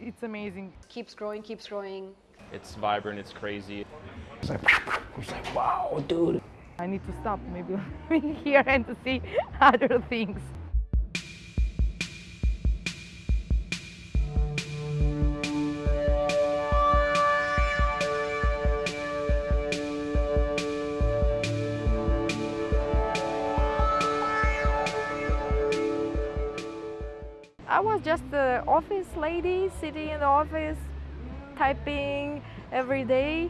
it's amazing. Keeps growing, keeps growing. It's vibrant, it's crazy. It's like, it's like wow, dude. I need to stop maybe living here and to see other things. I was just the office lady sitting in the office, typing every day,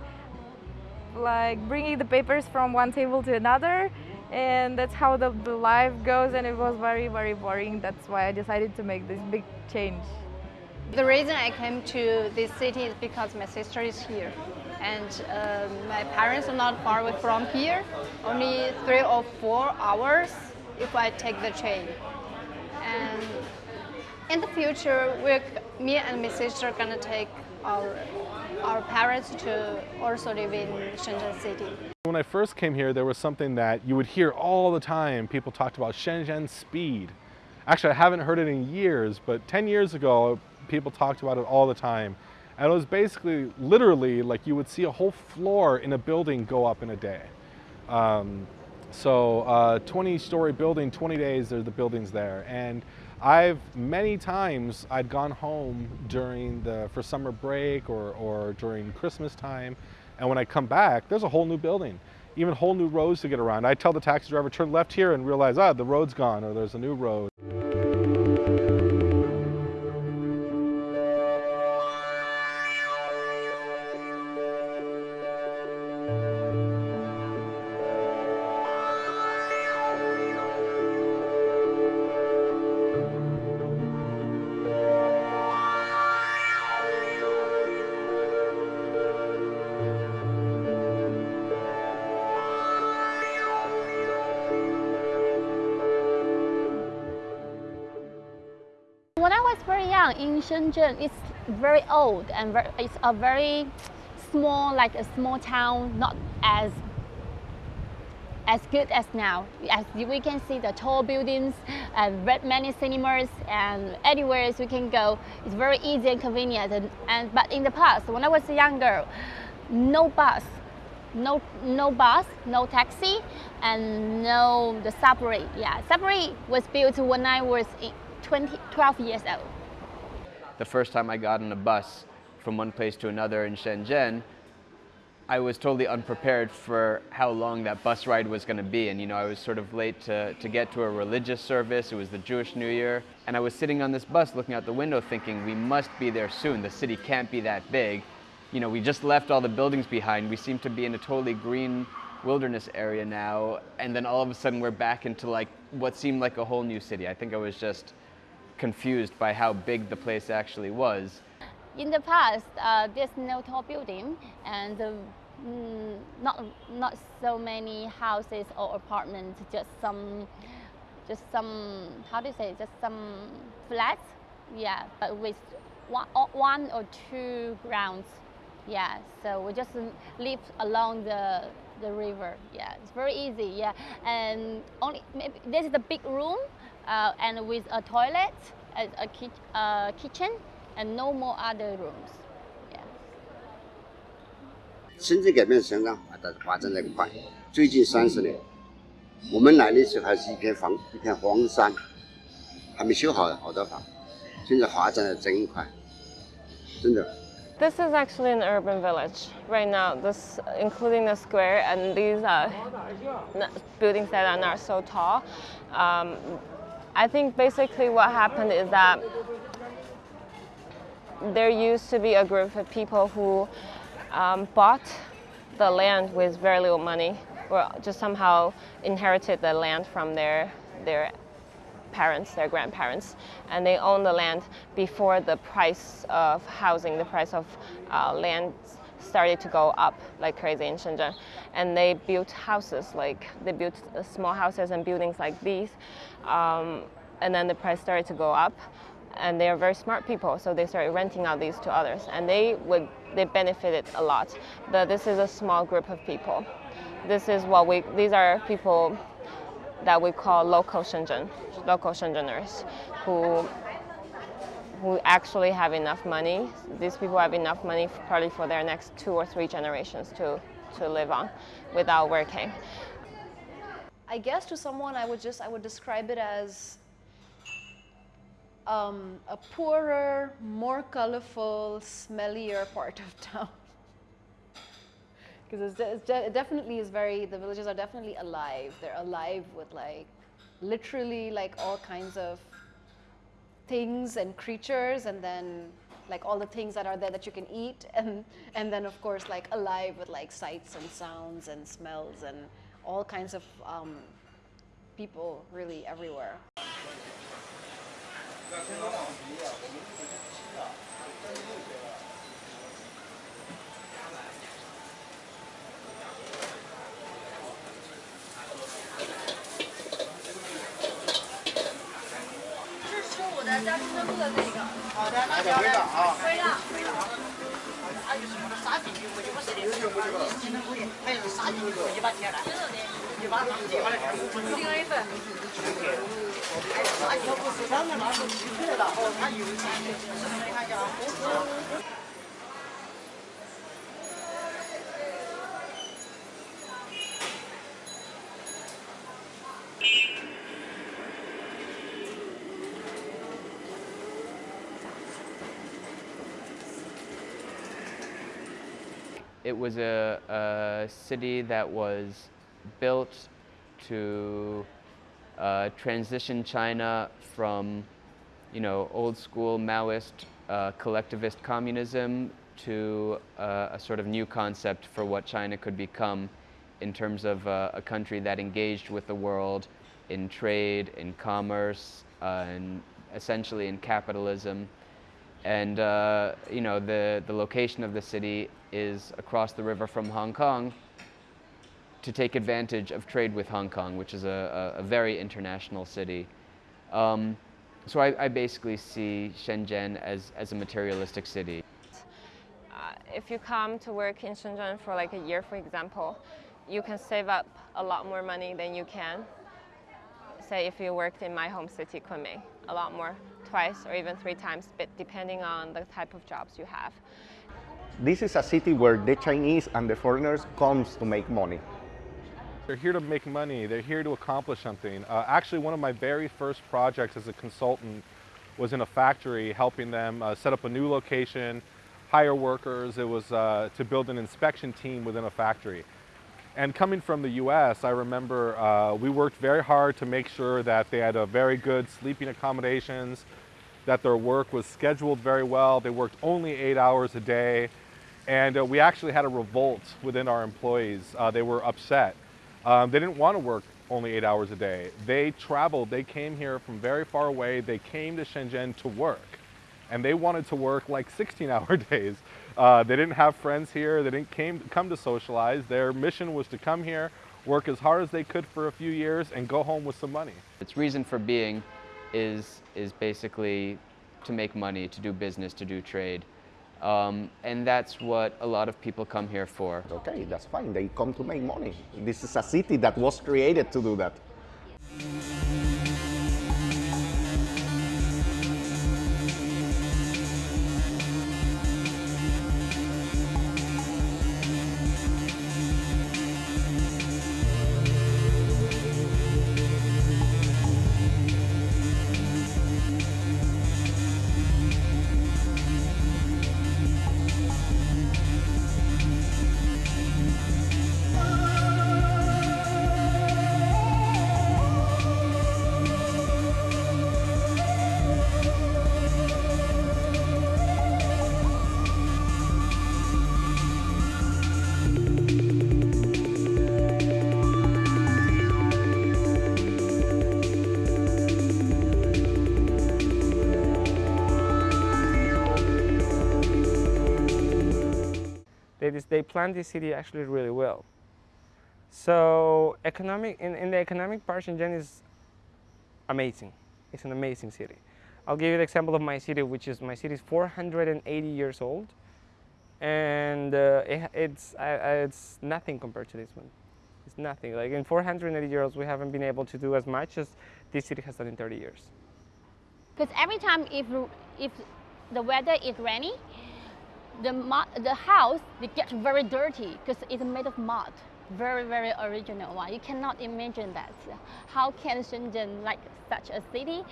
like bringing the papers from one table to another. And that's how the, the life goes and it was very, very boring. That's why I decided to make this big change. The reason I came to this city is because my sister is here. And um, my parents are not far away from here, only three or four hours if I take the train. And in the future, we're, me and my sister are gonna take our, our parents to also live in Shenzhen city. When I first came here, there was something that you would hear all the time. People talked about Shenzhen speed. Actually, I haven't heard it in years, but 10 years ago, people talked about it all the time. And it was basically, literally, like you would see a whole floor in a building go up in a day. Um, so, uh, 20 story building, 20 days, there the buildings there. And I've many times I'd gone home during the for summer break or, or during Christmas time, and when I come back, there's a whole new building, even whole new roads to get around. I tell the taxi driver turn left here and realize ah the road's gone or there's a new road. Young in Shenzhen, it's very old and very, it's a very small, like a small town, not as as good as now. As we can see the tall buildings and many cinemas and anywhere we can go. It's very easy and convenient. And, and but in the past, when I was a young girl, no bus, no no bus, no taxi, and no the subway. Yeah, subway was built when I was in 20, 12 years old. The first time I got on a bus from one place to another in Shenzhen, I was totally unprepared for how long that bus ride was going to be. And, you know, I was sort of late to, to get to a religious service. It was the Jewish New Year. And I was sitting on this bus looking out the window thinking, we must be there soon. The city can't be that big. You know, we just left all the buildings behind. We seem to be in a totally green wilderness area now. And then all of a sudden we're back into like what seemed like a whole new city. I think I was just confused by how big the place actually was. In the past, uh, there's no tall building and uh, not not so many houses or apartments, just some, just some, how do you say, just some flats, yeah, but with one, one or two grounds, yeah. So we just live along the the river, yeah. It's very easy, yeah. And only maybe this is the big room, uh, and with a toilet, a, a ki uh, kitchen, and no more other rooms. Yeah. 深圳改变相当发展发展的快，最近三十年，我们来的时候还是一片荒一片荒山，还没修好好多房，现在发展的真快，真的。This is actually an urban village right now, this, including the square and these uh, buildings that are not so tall. Um, I think basically what happened is that there used to be a group of people who um, bought the land with very little money or just somehow inherited the land from their, their parents, their grandparents, and they own the land before the price of housing, the price of uh, land started to go up like crazy in Shenzhen. And they built houses, like they built small houses and buildings like these. Um, and then the price started to go up. And they are very smart people, so they started renting out these to others. And they would, they benefited a lot. But this is a small group of people. This is what we, these are people that we call local Shenzhen, local Shenzheners, who who actually have enough money. These people have enough money probably for their next two or three generations to, to live on without working. I guess to someone I would just I would describe it as um, a poorer, more colorful, smellier part of town. Because de- it definitely is very, the villages are definitely alive. They're alive with like, literally like all kinds of things and creatures and then like all the things that are there that you can eat and and then of course like alive with like sights and sounds and smells and all kinds of um, people really everywhere. 好的，那条的飞了，飞了。他就是我的沙皮，我就不。你是的，他也是沙皮狗，一把钱了。一把黄金，一把钱。一条狗三十万，有，你看一下。It was a, a city that was built to uh, transition China from, you know, old school Maoist uh, collectivist communism to uh, a sort of new concept for what China could become in terms of uh, a country that engaged with the world in trade, in commerce, uh, and essentially in capitalism. And uh, you know, the, the location of the city is across the river from Hong Kong to take advantage of trade with Hong Kong, which is a, a, a very international city. Um, so I, I, basically see Shenzhen as, as a materialistic city. Uh, if you come to work in Shenzhen for like a year, for example, you can save up a lot more money than you can, say, if you worked in my home city, Kunming, a lot more, twice or even three times, but depending on the type of jobs you have. This is a city where the Chinese and the foreigners comes to make money. They're here to make money. They're here to accomplish something. Uh, actually, one of my very first projects as a consultant was in a factory, helping them uh, set up a new location, hire workers. It was uh, to build an inspection team within a factory. And coming from the US, I remember uh, we worked very hard to make sure that they had a very good sleeping accommodations, that their work was scheduled very well. They worked only eight hours a day. And uh, we actually had a revolt within our employees. Uh, they were upset. Um, they didn't want to work only eight hours a day. They traveled, they came here from very far away. They came to Shenzhen to work. And they wanted to work like 16 hour days. Uh, they didn't have friends here. They didn't came, come to socialize. Their mission was to come here, work as hard as they could for a few years, and go home with some money. Its reason for being is, is basically to make money, to do business, to do trade. Um, and that's what a lot of people come here for. Okay, that's fine. They come to make money. This is a city that was created to do that. They plan this city actually really well. So economic in, in the economic part, Shenzhen is amazing. It's an amazing city. I'll give you the example of my city, which is my city is 480 years old, and uh, it, it's uh, it's nothing compared to this one. It's nothing. Like in 480 years, we haven't been able to do as much as this city has done in 30 years. Because every time if if the weather is rainy, the the house they get very dirty because it's made of mud. Very very original one. You cannot imagine that. How can Shenzhen, like such a city,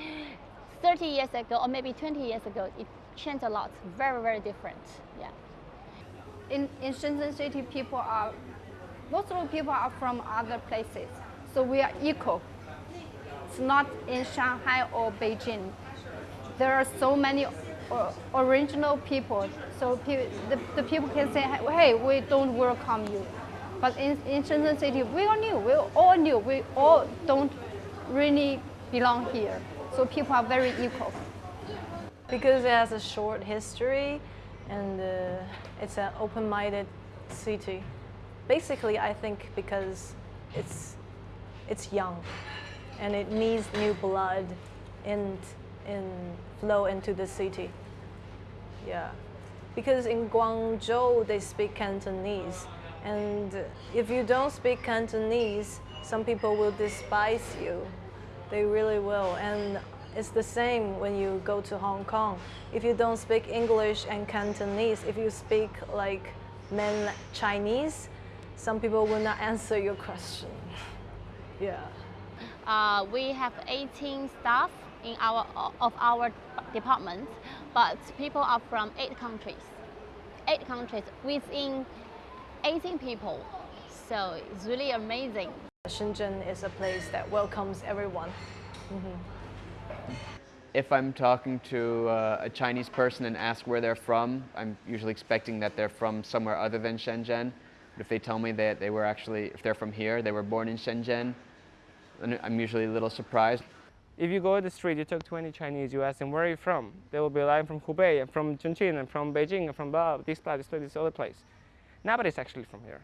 30 years ago or maybe 20 years ago, it changed a lot. Very very different. Yeah. In in Shenzhen city, people are most of the people are from other places, so we are equal. It's not in Shanghai or Beijing. There are so many original people, so pe- the, the people can say, hey, we don't welcome you. But in, in Shenzhen city, we are new. we all knew, we all don't really belong here. So people are very equal. Because it has a short history and uh, it's an open-minded city. Basically, I think because it's, it's young and it needs new blood and, and flow into the city. Yeah. Because in Guangzhou, they speak Cantonese. And if you don't speak Cantonese, some people will despise you. They really will. And it's the same when you go to Hong Kong. If you don't speak English and Cantonese, if you speak like mainland Chinese, some people will not answer your question. yeah. Uh, we have 18 staff in our of our department, but people are from eight countries. Eight countries within 18 people. So it's really amazing. Shenzhen is a place that welcomes everyone. Mhm. If I'm talking to uh, a Chinese person and ask where they're from, I'm usually expecting that they're from somewhere other than Shenzhen. But if they tell me that they were actually, if they're from here, they were born in Shenzhen, then I'm usually a little surprised. If you go to the street, you talk to any Chinese, you ask them, where are you from? They will be like, I'm from Hubei, I'm from Chongqing, I'm from Beijing, I'm from blah, this place, this place, this other place. Nobody's actually from here.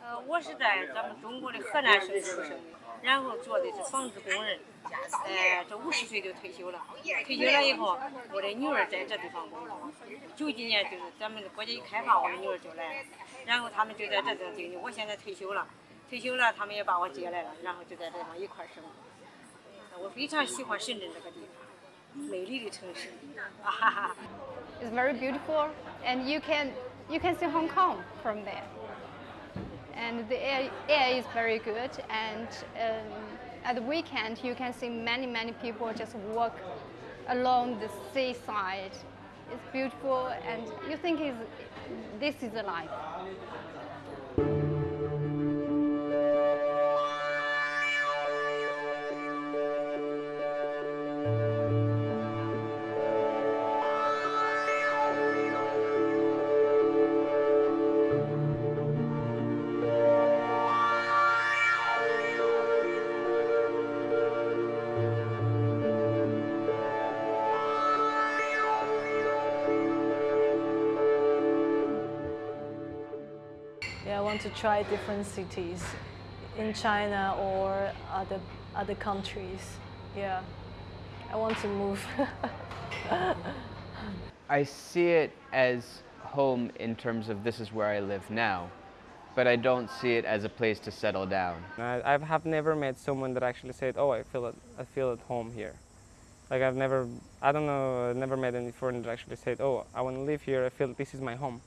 呃，我是在咱们中国的河南省出生，然后做的是纺织工人，呃，这五十岁就退休了。退休了以后，我的女儿在这地方工作。九几年就是咱们的国家一开放，我的女儿就来了，然后他们就在这地方定居。我现在退休了，退休了，他们也把我接来了，然后就在这地方一块儿生活。 我非常喜欢深圳这个地方，美丽的城市，啊哈哈。 It's very beautiful, and you can you can see Hong Kong from there. And the air, air is very good, and um, at the weekend you can see many many people just walk along the seaside. It's beautiful, and you think is this is a life. To try different cities in China or other other countries. Yeah, I want to move. I see it as home in terms of this is where I live now, but I don't see it as a place to settle down. I, I have never met someone that actually said, "Oh, I feel at, I feel at home here." Like I've never, I don't know, I've never met any foreigner that actually said, "Oh, I want to live here. I feel this is my home."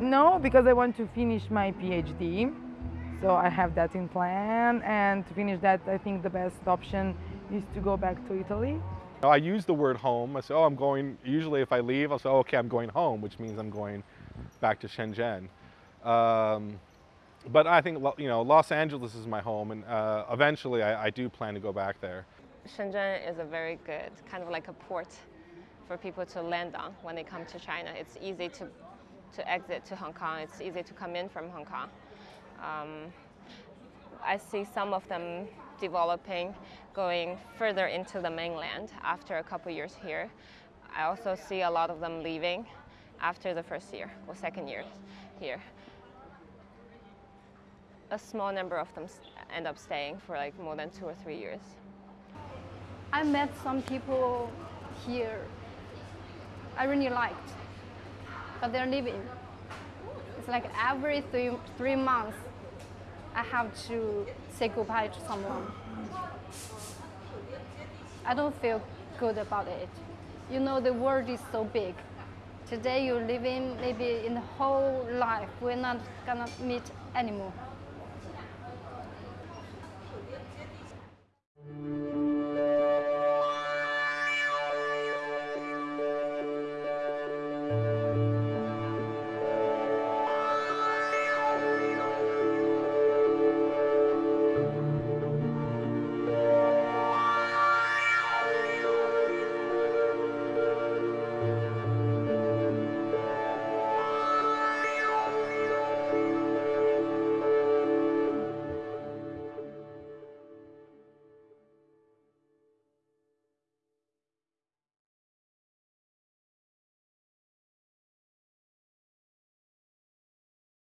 No, because I want to finish my PhD. So I have that in plan. And to finish that, I think the best option is to go back to Italy. I use the word home. I say, oh, I'm going, usually if I leave, I'll say, oh, okay, I'm going home, which means I'm going back to Shenzhen. Um, but I think, you know, Los Angeles is my home, and uh, eventually I, I do plan to go back there. Shenzhen is a very good kind of like a port for people to land on when they come to China. It's easy to, to exit to Hong Kong. It's easy to come in from Hong Kong. Um, I see some of them developing, going further into the mainland after a couple years here. I also see a lot of them leaving after the first year or second year here. A small number of them end up staying for like more than two or three years. I met some people here I really liked, but they're leaving. It's like every three, three months, I have to say goodbye to someone. I don't feel good about it. you know the world is so big. Today you're living maybe in the whole life, we're not gonna meet anymore.